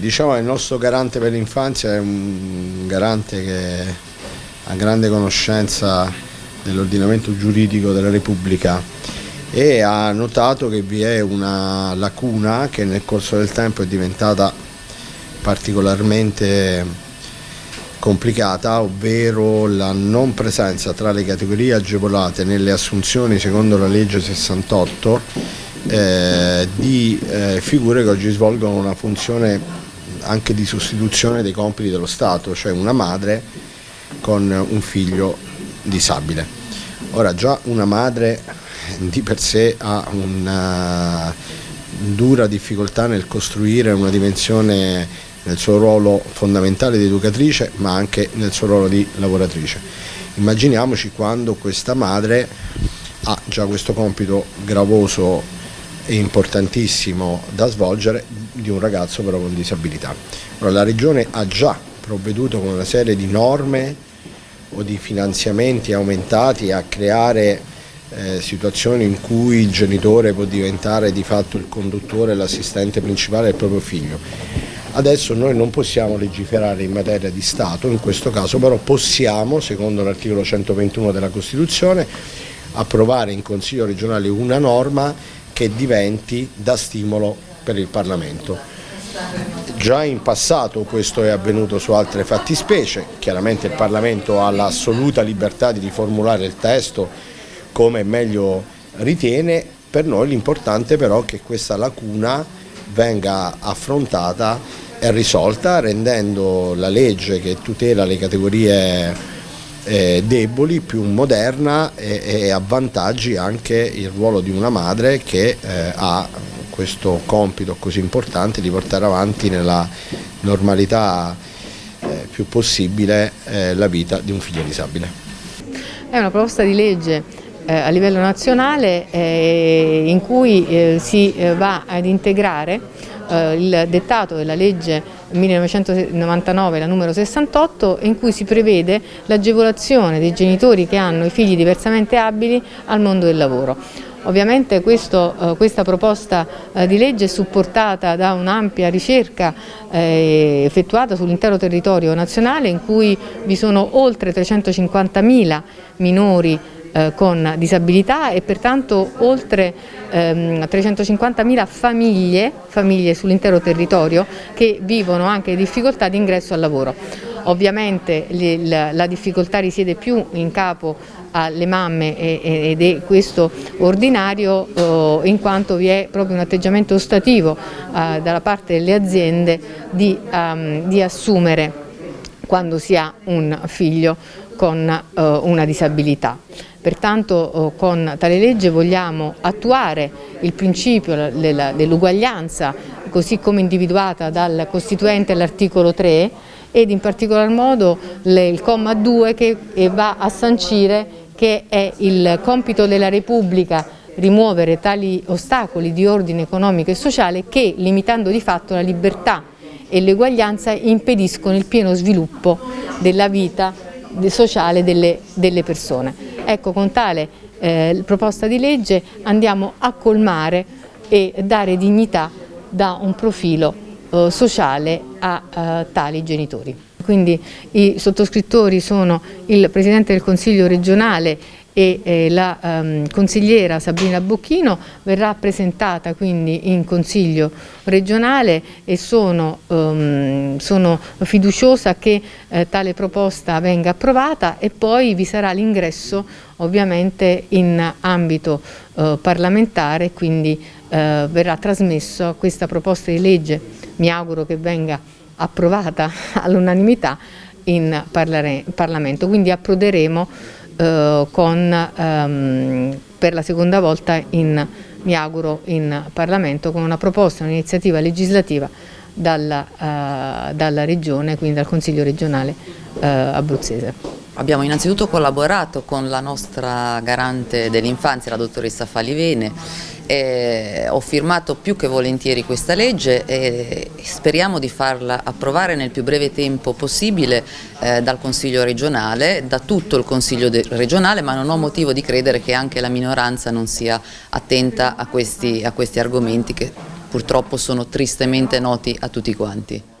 Diciamo che il nostro garante per l'infanzia è un garante che ha grande conoscenza dell'ordinamento giuridico della Repubblica e ha notato che vi è una lacuna che nel corso del tempo è diventata particolarmente complicata, ovvero la non presenza tra le categorie agevolate nelle assunzioni secondo la legge 68 eh, di eh, figure che oggi svolgono una funzione anche di sostituzione dei compiti dello Stato, cioè una madre con un figlio disabile. Ora già una madre di per sé ha una dura difficoltà nel costruire una dimensione nel suo ruolo fondamentale di educatrice ma anche nel suo ruolo di lavoratrice. Immaginiamoci quando questa madre ha già questo compito gravoso importantissimo da svolgere di un ragazzo però con disabilità. Allora, la Regione ha già provveduto con una serie di norme o di finanziamenti aumentati a creare eh, situazioni in cui il genitore può diventare di fatto il conduttore l'assistente principale del proprio figlio. Adesso noi non possiamo legiferare in materia di Stato, in questo caso però possiamo, secondo l'articolo 121 della Costituzione, approvare in Consiglio regionale una norma che diventi da stimolo per il Parlamento. Già in passato questo è avvenuto su altre fattispecie, chiaramente il Parlamento ha l'assoluta libertà di riformulare il testo come meglio ritiene, per noi l'importante però è che questa lacuna venga affrontata e risolta rendendo la legge che tutela le categorie eh, deboli più moderna e, e avvantaggi anche il ruolo di una madre che eh, ha questo compito così importante di portare avanti nella normalità eh, più possibile eh, la vita di un figlio disabile. È una proposta di legge eh, a livello nazionale eh, in cui si va ad integrare il dettato della legge 1999, la numero 68, in cui si prevede l'agevolazione dei genitori che hanno i figli diversamente abili al mondo del lavoro. Ovviamente questo, eh, questa proposta eh, di legge è supportata da un'ampia ricerca eh, effettuata sull'intero territorio nazionale in cui vi sono oltre 350.000 minori eh, con disabilità e pertanto oltre ehm, 350.000 famiglie, famiglie sull'intero territorio che vivono anche difficoltà di ingresso al lavoro. Ovviamente la, la difficoltà risiede più in capo alle mamme ed è questo ordinario eh, in quanto vi è proprio un atteggiamento ostativo eh, dalla parte delle aziende di, um, di assumere quando si ha un figlio con una disabilità. Pertanto uh, con tale legge vogliamo attuare il principio dell'uguaglianza così come individuata dal Costituente all'articolo 3 ed in particolar modo il comma 2 che va a sancire che è il compito della Repubblica rimuovere tali ostacoli di ordine economico e sociale che, limitando di fatto la libertà e l'eguaglianza, impediscono il pieno sviluppo della vita sociale delle, delle persone. Ecco, con tale eh, proposta di legge andiamo a colmare e dare dignità da un profilo eh, sociale a eh, tali genitori. Quindi i sottoscrittori sono il Presidente del Consiglio regionale e eh, la um, consigliera Sabrina Bocchino verrà presentata quindi in Consiglio regionale e sono, um, sono fiduciosa che eh, tale proposta venga approvata e poi vi sarà l'ingresso ovviamente in ambito eh, parlamentare quindi eh, verrà trasmesso questa proposta di legge. Mi auguro che venga approvata all'unanimità in Parlamento, quindi approderemo eh, con, ehm, per la seconda volta in, mi auguro in Parlamento con una proposta, un'iniziativa legislativa dalla, eh, dalla Regione, quindi dal Consiglio regionale eh, abruzzese. Abbiamo innanzitutto collaborato con la nostra garante dell'infanzia, la dottoressa Falivene, eh, ho firmato più che volentieri questa legge e speriamo di farla approvare nel più breve tempo possibile eh, dal Consiglio regionale, da tutto il Consiglio regionale, ma non ho motivo di credere che anche la minoranza non sia attenta a questi, a questi argomenti che purtroppo sono tristemente noti a tutti quanti.